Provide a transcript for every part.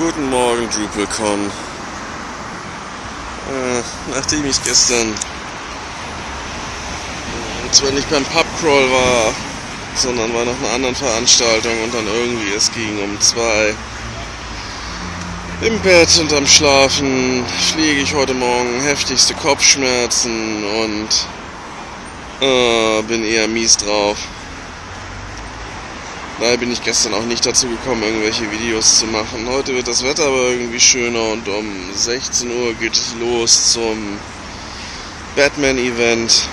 Guten Morgen, DrupalCon. Äh, nachdem ich gestern äh, zwar nicht beim Pubcrawl war, sondern war noch einer anderen Veranstaltung und dann irgendwie es ging um zwei im Bett und am Schlafen fliege ich heute Morgen heftigste Kopfschmerzen und äh, bin eher mies drauf. Daher bin ich gestern auch nicht dazu gekommen, irgendwelche Videos zu machen. Heute wird das Wetter aber irgendwie schöner und um 16 Uhr geht es los zum Batman-Event.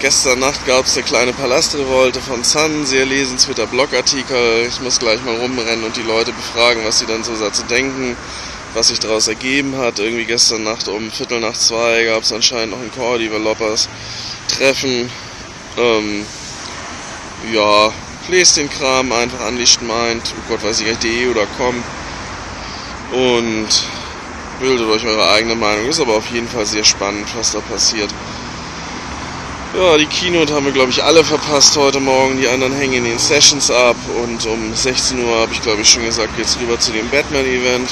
Gestern Nacht gab es eine kleine Palastrevolte von Sun, sehr lesenswerter Blogartikel. Ich muss gleich mal rumrennen und die Leute befragen, was sie dann so dazu denken, was sich daraus ergeben hat. Irgendwie gestern Nacht um Viertel nach zwei gab es anscheinend noch ein Core Developers Treffen. Ähm, ja, lest den Kram einfach Unleashed Mind, oh Gott weiß ich nicht, de oder com und bildet euch eure eigene Meinung. Ist aber auf jeden Fall sehr spannend, was da passiert. Ja, die Keynote haben wir, glaube ich, alle verpasst heute Morgen. Die anderen hängen in den Sessions ab. Und um 16 Uhr, habe ich, glaube ich, schon gesagt, geht es rüber zu dem Batman-Event.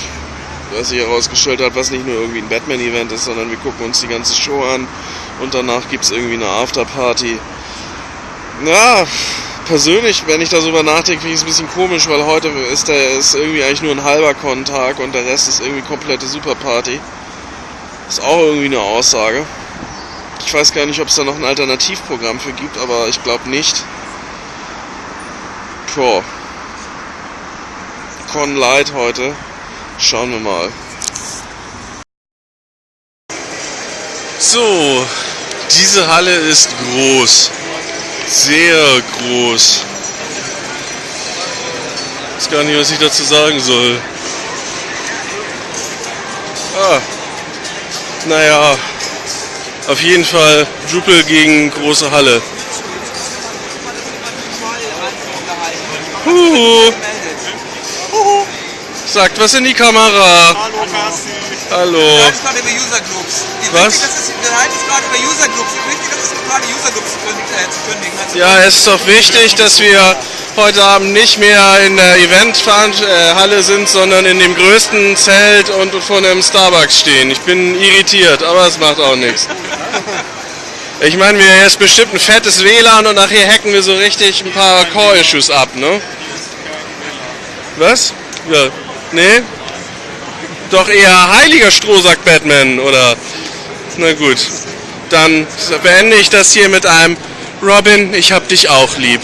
Was sich herausgestellt hat, was nicht nur irgendwie ein Batman-Event ist, sondern wir gucken uns die ganze Show an. Und danach gibt es irgendwie eine Afterparty. Ja, persönlich, wenn ich darüber nachdenke, finde ich es ein bisschen komisch, weil heute ist der ist irgendwie eigentlich nur ein halber Con-Tag und der Rest ist irgendwie komplette Superparty. Ist auch irgendwie eine Aussage. Ich weiß gar nicht, ob es da noch ein Alternativprogramm für gibt, aber ich glaube nicht. Tja. Con Light heute. Schauen wir mal. So, diese Halle ist groß sehr groß. Ich weiß gar nicht, was ich dazu sagen soll. Ah, naja, auf jeden Fall Drupal gegen große Halle. Huhu. Sagt was in die Kamera. Hallo, Kassi. Hallo. Wir gerade über User Groups. Wie Was? Wichtig, dass es, wir halten gerade über User Groups. Wie wichtig ist es gerade User Groups äh, zu kündigen? Also Ja, es ist doch wichtig, dass wir heute Abend nicht mehr in der Eventhalle sind, sondern in dem größten Zelt und vor einem Starbucks stehen. Ich bin irritiert, aber es macht auch nichts. Ich meine, wir hier ist bestimmt ein fettes WLAN und nachher hacken wir so richtig ein paar Core-Issues ab, ne? Was? Ja. Nee? Doch eher heiliger Stroh, sagt Batman, oder? Na gut. Dann beende ich das hier mit einem Robin, ich hab dich auch lieb.